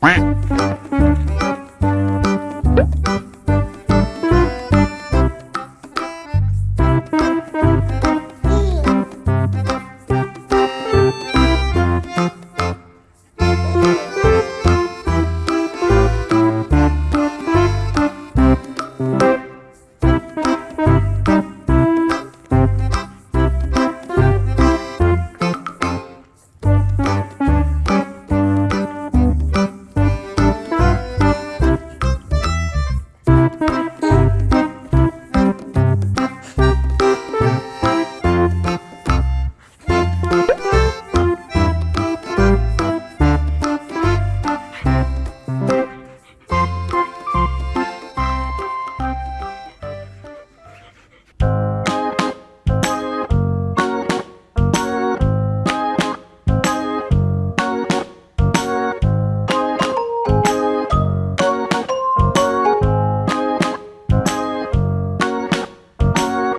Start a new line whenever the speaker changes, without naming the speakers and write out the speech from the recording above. Quack.